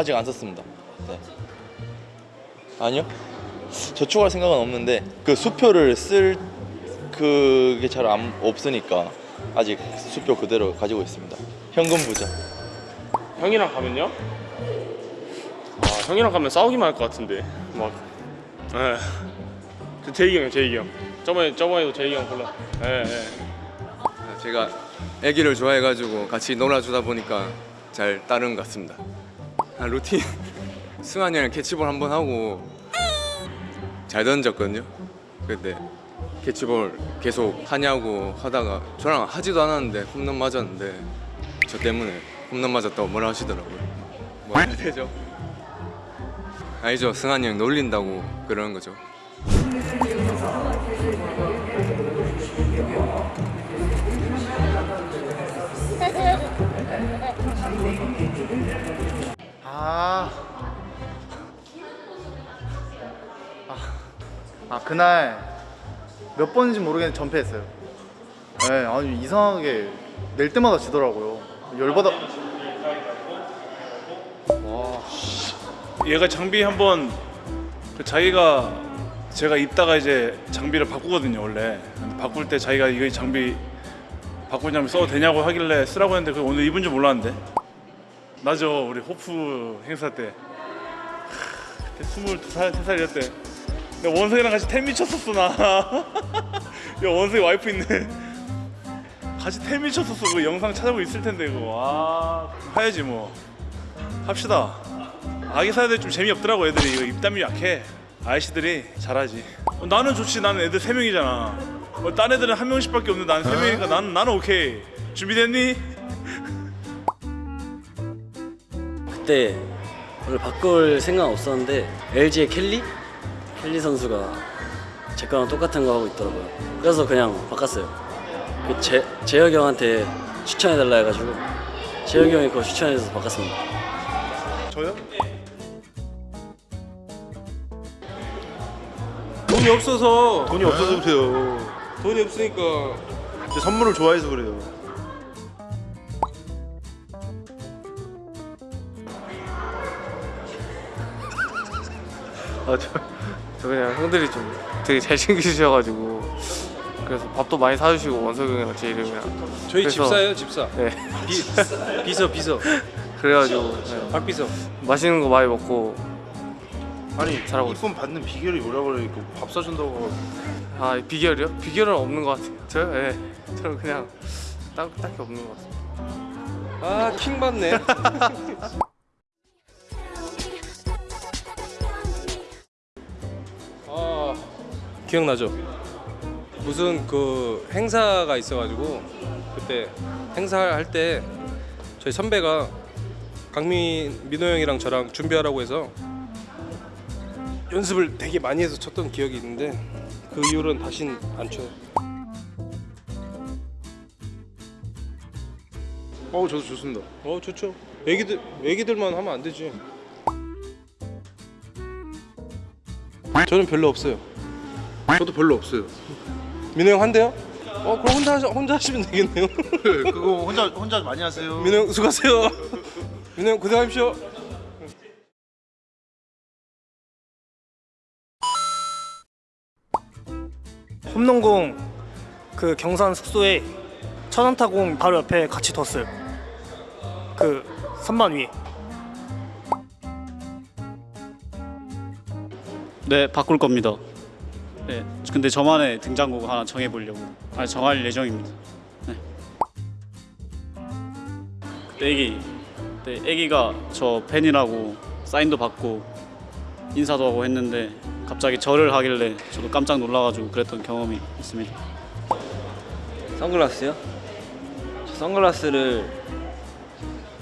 아직 안 썼습니다. 네. 아니요. 저축할 생각은 없는데 그 수표를 쓸 그게 잘 안, 없으니까 아직 수표 그대로 가지고 있습니다. 현금 부자. 형이랑 가면요? 아 형이랑 가면 싸우기만 할 것 같은데 막 예. 저 제이기 형이요 제이기 형 저번에 저번에도 제이기 형 골라 예, 예. 제가 애기를 좋아해가지고 같이 놀아주다 보니까 잘 따르는 것 같습니다. 아, 루틴 승환이랑 캐치볼 한 번 하고 잘 던졌거든요. 근데 캐치볼 계속 하냐고 하다가 저랑 하지도 않았는데 홈런 맞았는데 저 때문에 홈런 맞았다고 뭐라 하시더라고요. 뭐 해야 되죠? 알죠? 승환이 형 놀린다고 그러는 거죠. 아 그날 몇 번인지 모르겠는데 전패했어요. 네, 아니 이상하게 낼 때마다 지더라고요. 열받아. 얘가 장비 한번 그 자기가 제가 입다가 이제 장비를 바꾸거든요 원래 바꿀 때 자기가 이거 장비 바꾼 장비 써도 되냐고 하길래 쓰라고 했는데 그 오늘 입은 줄 몰랐는데 나죠 우리 호프 행사 때 하, 그때 22살 3살이었대 근데 원석이랑 같이 템 미쳤었어 나. 야, 원석이 와이프 있네. 같이 템 미쳤었어 그 영상 찾아보고 있을 텐데 그거. 아 해야지 뭐. 합시다. 아기 사야들 좀 재미없더라고 애들이. 이거 입담이 약해. 아이씨들이 잘하지. 어, 나는 좋지. 나는 애들 세 명이잖아. 어, 딴 애들은 한 명씩밖에 없는데 나는 세 명이니까 나는 나는 오케이. 준비됐니? 그때 원래 바꿀 생각 없었는데 LG의 켈리? 켈리 선수가 제 거랑 똑같은 거 하고 있더라고요. 그래서 그냥 바꿨어요. 그 제, 재혁이 형한테 추천해달라 해가지고 재혁이 형이 그거 추천해줘서 바꿨습니다. 저요? 돈이 없어서 돈이 없어서 그래요. 돈이 없으니까 제 선물을 좋아해서 그래요. 아, 저, 저 그냥 형들이 좀 되게 잘 챙기주셔가지고 그래서 밥도 많이 사주시고 원석이 형이랑 제일 형이랑 저희 그래서- 집사예요 집사. 네. 비, 비서 비서. 그래가지고 네, 박비서. 맛있는 거 많이 먹고 아니 잘하고 이쁨 받는 비결이 그래? 이거 밥 사준다고. 아 비결이요? 비결은 없는 것 같아요. 저요? 예 저는 그냥 딱, 딱히 없는 것 같아요 아 킹 받네 기억나죠 무슨 그 행사가 있어가지고 그때 행사 할 때 저희 선배가 강민 민호 형이랑 저랑 준비하라고 해서 연습을 되게 많이 해서 쳤던 기억이 있는데 그 이후로는 다신 안 쳐요. 어 저도 좋습니다. 어 좋죠. 애기들 애기들만 하면 안 되지. 저는 별로 없어요. 저도 별로 없어요. 민호 형 한대요? 어 그럼 혼자 하시, 혼자 하시면 되겠네요. 그거 혼자 혼자 많이 하세요. 민호 형 수고하세요. 민호 형 고생하십시오. 홈농공 그 경산 숙소에 천안타공 바로 옆에 같이 뒀어요. 그 선반 위에. 네, 바꿀 겁니다. 네, 근데 저만의 등장곡 하나 정해보려고 아 정할 예정입니다. 네. 그때 애기, 그때 애기가 저 팬이라고 사인도 받고 인사도 하고 했는데 갑자기 절을 하길래 저도 깜짝 놀라가지고 그랬던 경험이 있습니다. 선글라스요? 저 선글라스를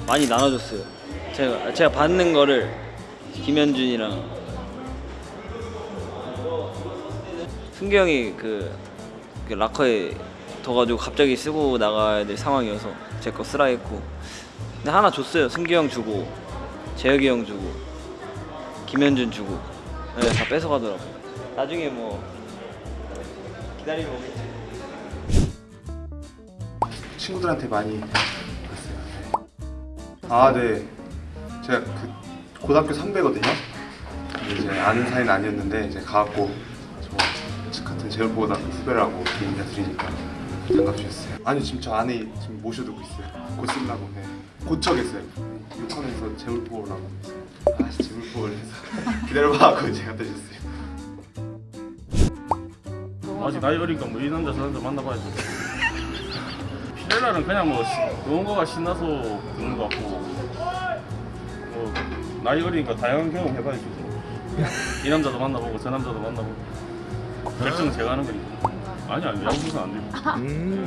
많이 나눠줬어요. 제가 제가 받는 거를 김현준이랑 승규 형이 그, 그 라커에 둬가지고 갑자기 쓰고 나가야 될 상황이어서 제 거 쓰라 했고 근데 하나 줬어요. 승규 형 주고 재혁이 형 주고 김현준 주고 네, 다 뺏어가더라고요. 나중에 뭐 기다리면 오겠지. 친구들한테 많이 봤어요. 아 네. 제가 그 고등학교 선배거든요. 이제 아는 사이는 아니었는데 이제 가갖고 제울고등학교 후배라고 인사 드리니까 장갑 주셨어요. 아니 지금 저 안에 지금 모셔두고 있어요. 곧 쓰려고 네. 고쳐겠어요. 욕하면서 제울보라고 아씨 제울보를 해서 기다려봐 하고 제가 드셨어요. 아직 나이 어리니까 뭐 이 남자 저 남자 만나봐야죠. 피렐라는 그냥 뭐 시- 노는 거가 신나서 그런 거 같고 뭐 나이 어리니까 다양한 경험 해봐야죠. 이 남자도 만나보고 저 남자도 만나보고 결정은 제가 하는 거니까. 아니 아니 선수 안 돼요. 음.